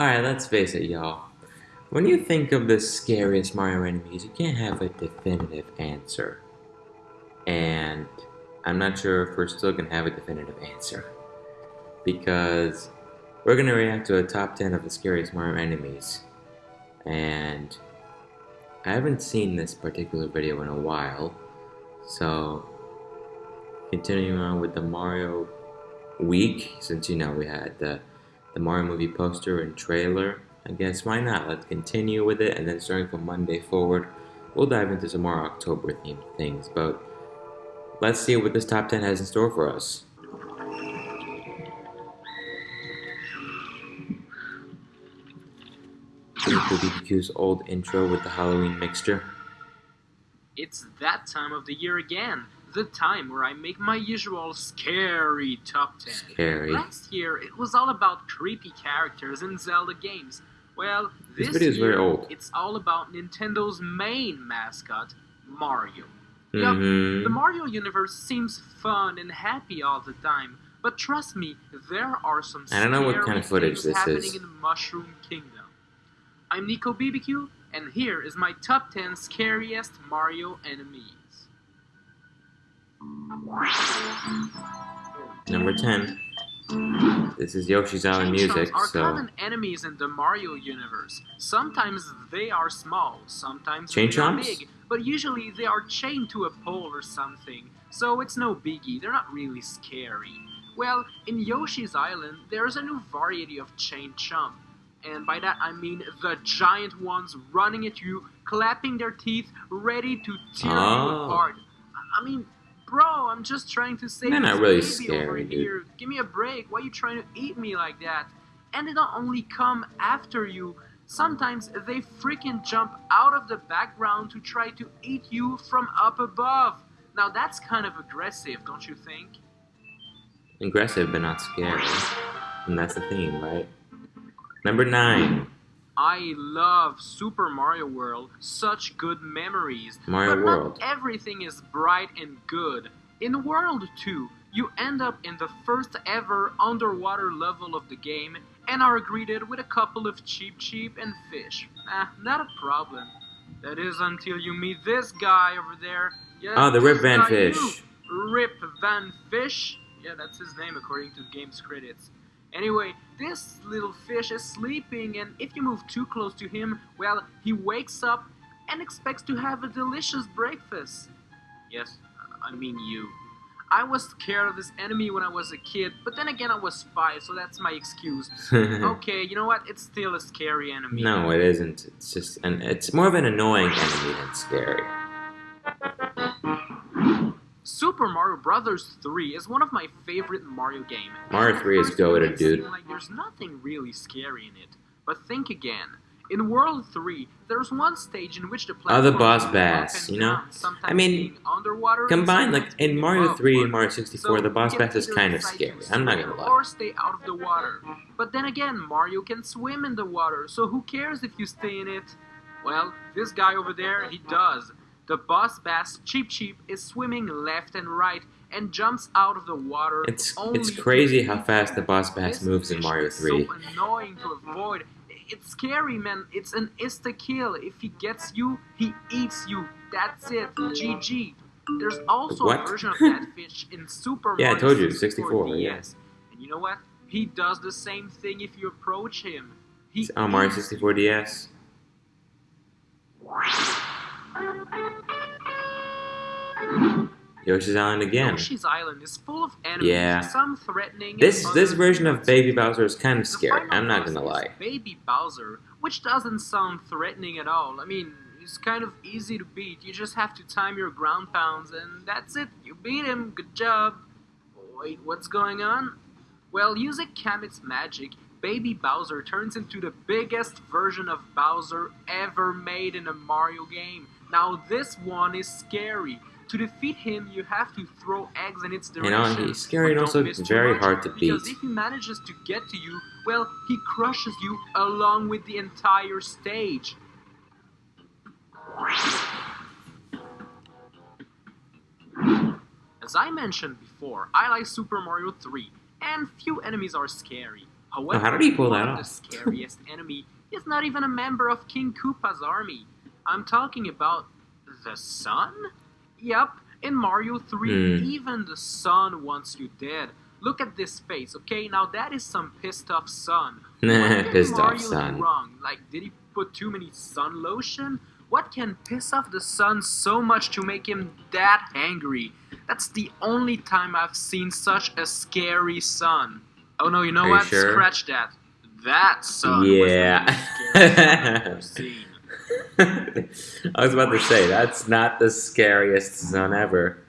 Alright, let's face it, y'all. When you think of the scariest Mario enemies, you can't have a definitive answer. And I'm not sure if we're still gonna have a definitive answer. Because we're gonna react to a top 10 of the scariest Mario enemies. And I haven't seen this particular video in a while. So, continuing on with the Mario week, since you know we had the, the Mario movie poster and trailer, I guess why not? Let's continue with it, and then starting from Monday forward, we'll dive into some more October themed things. But let's see what this top 10 has in store for us. BBQ's old intro with the Halloween mixture. It's that time of the year again. The time where I make my usual scary top 10. Scary. Last year, it was all about creepy characters in Zelda games. Well, This this, video is year, very old. it's all about Nintendo's main mascot, Mario. Mm-hmm. the Mario universe seems fun and happy all the time, but trust me, there are some I don't know what scary kind of footage things this happening is. in the Mushroom Kingdom. I'm Nico BBQ, and here is my top 10 scariest Mario enemies. Number 10. This is Yoshi's Island music, are so. common enemies in the Mario universe. Sometimes they are small, sometimes Chain they are big, but usually they are chained to a pole or something, so it's no biggie, they're not really scary. Well, in Yoshi's Island, there's a new variety of chain chomp. And by that I mean the giant ones running at you, clapping their teeth, ready to tear Oh. you apart. I mean, bro, I'm just trying to save They're not really baby over scary, dude. here. Give me a break. Why are you trying to eat me like that? And they don't only come after you. Sometimes they freaking jump out of the background to try to eat you from up above. Now that's kind of aggressive, don't you think? Aggressive but not scary. And that's the theme, right? Number 9. I love Super Mario World. Such good memories. Mario but World. Not everything is bright and good. In World 2, you end up in the first ever underwater level of the game and are greeted with a couple of Cheep Cheep and fish. Ah, not a problem. That is until you meet this guy over there. Yeah, Oh, the Rip Van Fish. you. Rip Van Fish? Yeah, that's his name according to the game's credits. Anyway, this little fish is sleeping, and if you move too close to him, well, he wakes up and expects to have a delicious breakfast. Yes, I mean you. I was scared of this enemy when I was a kid, but then again, I was five, so that's my excuse. Okay, you know what? It's still a scary enemy. no, it isn't. It's just an it's more of an annoying enemy than scary. Super Mario Brothers 3 is one of my favorite Mario games. Mario 3 is goated, dude. Like there's nothing really scary in it. But think again. In World 3, there's one stage in which the Oh, the platforms boss bass, you know? I mean, underwater Combined, like in Mario 3 and. Mario 64, So the boss bass is kind of scary. I'm not gonna lie. Or stay out of the water. But then again, Mario can swim in the water, so who cares if you stay in it? Well, this guy over there, he does. The boss bass Cheep Cheep is swimming left and right and jumps out of the water. It's it's crazy how fast the boss bass moves in Mario is 3. So annoying to avoid. It's scary, man. It's an insta kill. If he gets you, he eats you. That's it. GG. There's also What? a version of that fish in Super Yeah, I Mario told you, 64 64, yeah. And you know what? He does the same thing if you approach him. He Oh, Mario 64 DS. Yoshi's Island again. Yoshi's Island is full of enemies, Yeah. some threatening. This this version of. Baby Bowser is kind of scary. I'm not gonna lie. Baby Bowser, which doesn't sound threatening at all. I mean, it's kind of easy to beat. You just have to time your ground pounds, and that's it. You beat him. Good job. Wait, what's going on? Well, using Kamek's magic, Baby Bowser turns into the biggest version of Bowser ever made in a Mario game. Now, this one is scary. To defeat him, you have to throw eggs in its direction. You know, he's scary and also don't miss too very much, hard to Because beat. if he manages to get to you, well, he crushes you along with the entire stage. As I mentioned before, I like Super Mario 3, and few enemies are scary. However, how did he pull that off? the scariest enemy is not even a member of King Koopa's army. I'm talking about the sun? Yep, in Mario 3, Hmm. even the sun wants you dead. Look at this face, okay? Now that is some pissed off sun. What Pissed Mario off son. wrong? Like, did he put too many sun lotion? What can piss off the sun so much to make him that angry? That's the only time I've seen such a scary sun. Oh no, you know Are you what? sure? Scratch that. That sun Yeah. was the scariest I've ever seen. I was about to say that's not the scariest zone ever.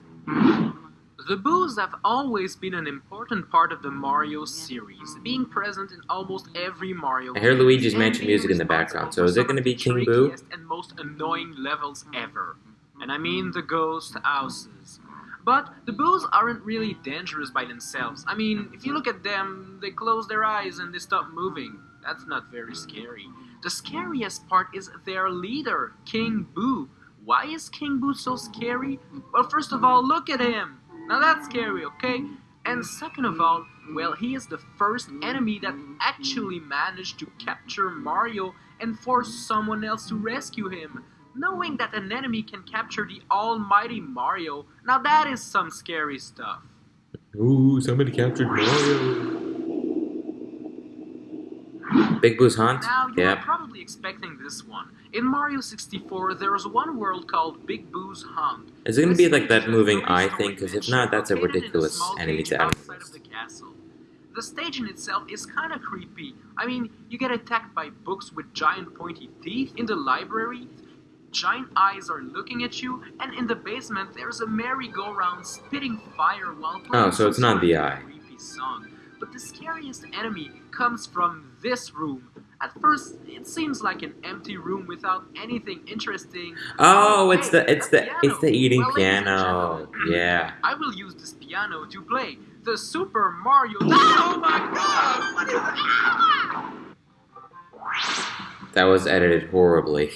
The boos have always been an important part of the Mario series, being present in almost every Mario I hear Luigi's Mansion music in the background, so is it gonna be King Boo? and most annoying levels ever. And I mean the ghost houses. But the boos aren't really dangerous by themselves. I mean, if you look at them, they close their eyes and they stop moving. That's not very scary. The scariest part is their leader, King Boo. Why is King Boo so scary? Well, first of all, look at him. Now that's scary, okay? And second of all, well, he is the first enemy that actually managed to capture Mario and force someone else to rescue him. Knowing that an enemy can capture the almighty Mario, now that is some scary stuff. Ooh, somebody captured Mario. Big Boo's Haunt? Now, you Yep. probably expecting this one. In Mario 64, there is one world called Big Boo's Haunt. Is it gonna be like that a moving eye thing? Because if not, that's a ridiculous small enemy to add. the stage in itself is kind of creepy. I mean, you get attacked by books with giant pointy teeth in the library. Giant eyes are looking at you, and in the basement there's a merry-go-round spitting fire while oh, playing Oh, so it's not the eye. creepy song. But the scariest enemy comes from this room. At first, it seems like an empty room without anything interesting. Oh, it's the it's the piano. it's the eating Well, piano. Yeah. I will use this piano to play the Super Mario. Oh my God! What is that? That was edited horribly.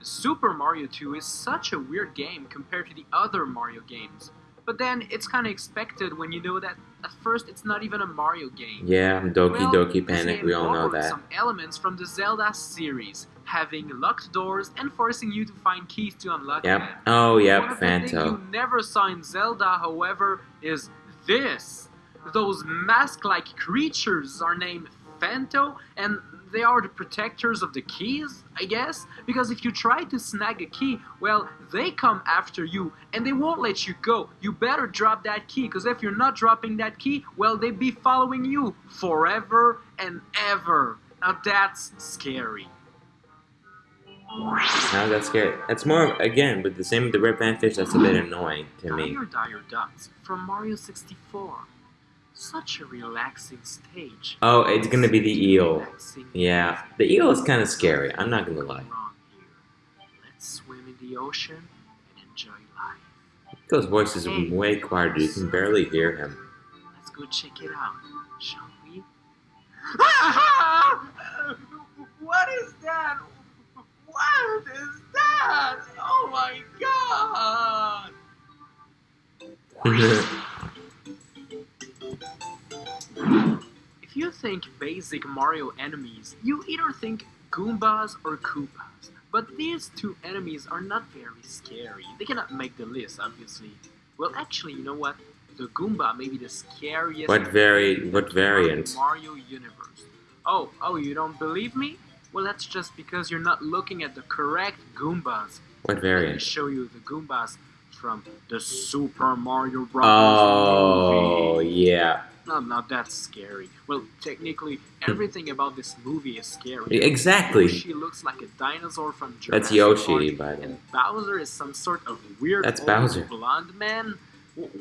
Super Mario 2 is such a weird game compared to the other Mario games. But then it's kind of expected when you know that at first it's not even a Mario game. Yeah, Doki Well, Doki Panic, we all know that. Some elements from the Zelda series, having locked doors and forcing you to find keys to unlock Yep. them. Oh, One yep, of the things Phanto. you never saw in Zelda, however, is this. Those mask-like creatures are named Phanto, and they are the protectors of the keys, I guess. Because if you try to snag a key, well, they come after you, and they won't let you go. You better drop that key, because if you're not dropping that key, well, they be following you forever and ever. Now that's scary. Now that's scary. That's more again, with the same with the Rip Van Fish. That's a bit annoying to me. Dire Dire Docks from Mario 64. Such a relaxing stage. Oh, it's gonna be the eel. Yeah, the eel is kind of scary. I'm not gonna lie. Let's swim in the ocean and enjoy life. Nico's voice is way quieter. You can barely hear him. Let's go check it out, shall we? what is that? What is that? Oh my god! think basic Mario enemies, you either think Goombas or Koopas. But these two enemies are not very scary. They cannot make the list, obviously. Well, actually, you know what? The Goomba may be the scariest what vari? What variant? Mario universe. Oh, oh, you don't believe me? Well, that's just because you're not looking at the correct Goombas. What Let me variant? show you the Goombas from the Super Mario Bros. Oh, movie. yeah. No, not that scary. Well, technically, hmm. everything about this movie is scary. Exactly. She looks like a dinosaur from Jurassic That's Yoshi, Park, by the way. and Bowser is some sort of weird That's Bowser. blonde man.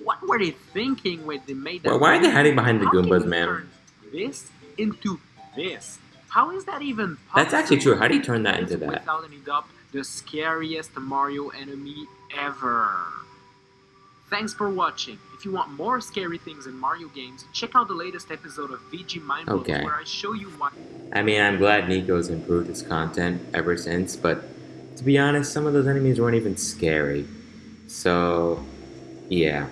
What were they thinking when they made that? Why, why are they hiding behind the How Goombas, you man? turn This into this. How is that even possible? That's actually true. How do you turn that into that? Without any doubt, the scariest Mario enemy ever. Thanks for watching. If you want more scary things in Mario games, check out the latest episode of VG Mindblows Okay. where I show you why. I mean, I'm glad Nico's improved his content ever since, but to be honest, some of those enemies weren't even scary. So, yeah.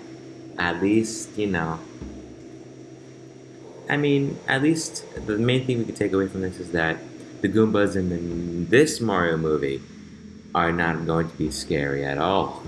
At least, you know. I mean, at least the main thing we could take away from this is that the Goombas in, this Mario movie are not going to be scary at all.